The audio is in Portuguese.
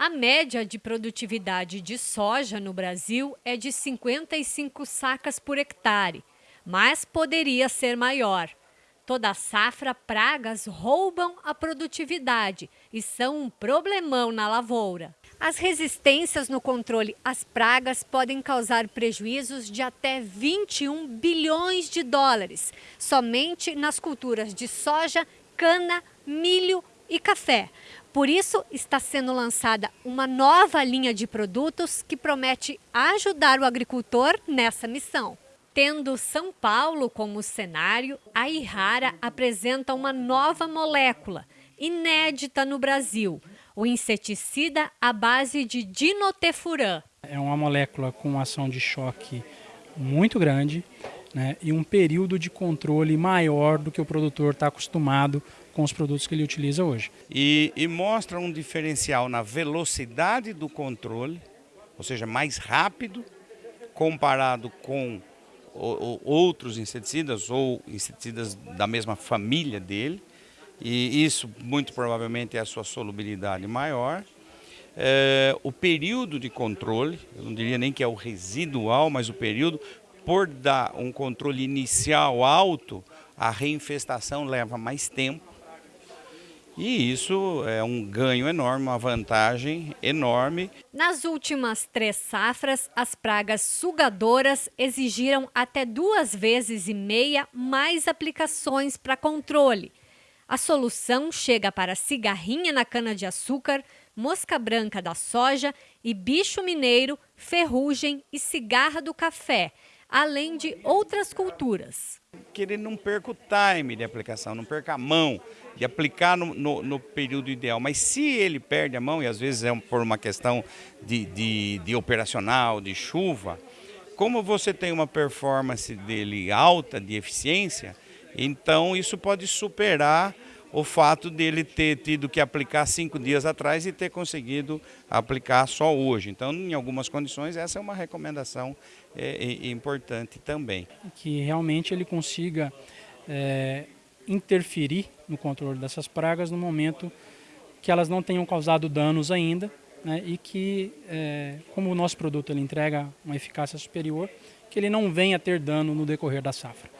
A média de produtividade de soja no Brasil é de 55 sacas por hectare, mas poderia ser maior. Toda safra, pragas roubam a produtividade e são um problemão na lavoura. As resistências no controle às pragas podem causar prejuízos de até 21 bilhões de dólares, somente nas culturas de soja, cana, milho e café. Por isso, está sendo lançada uma nova linha de produtos que promete ajudar o agricultor nessa missão. Tendo São Paulo como cenário, a Ihara apresenta uma nova molécula, inédita no Brasil, o inseticida à base de dinotefuran. É uma molécula com ação de choque muito grande né, e um período de controle maior do que o produtor está acostumado com os produtos que ele utiliza hoje. E, e mostra um diferencial na velocidade do controle, ou seja, mais rápido comparado com outros inseticidas ou inseticidas da mesma família dele. E isso muito provavelmente é a sua solubilidade maior. É, o período de controle, eu não diria nem que é o residual, mas o período, por dar um controle inicial alto, a reinfestação leva mais tempo e isso é um ganho enorme, uma vantagem enorme. Nas últimas três safras, as pragas sugadoras exigiram até duas vezes e meia mais aplicações para controle. A solução chega para cigarrinha na cana-de-açúcar, mosca branca da soja e bicho mineiro, ferrugem e cigarra do café, além de outras culturas. Que ele não perca o time de aplicação, não perca a mão de aplicar no, no, no período ideal. Mas se ele perde a mão, e às vezes é por uma questão de, de, de operacional, de chuva, como você tem uma performance dele alta de eficiência, então isso pode superar o fato dele ter tido que aplicar cinco dias atrás e ter conseguido aplicar só hoje. Então, em algumas condições, essa é uma recomendação é, é, importante também. Que realmente ele consiga é, interferir no controle dessas pragas no momento que elas não tenham causado danos ainda né, e que, é, como o nosso produto ele entrega uma eficácia superior, que ele não venha a ter dano no decorrer da safra.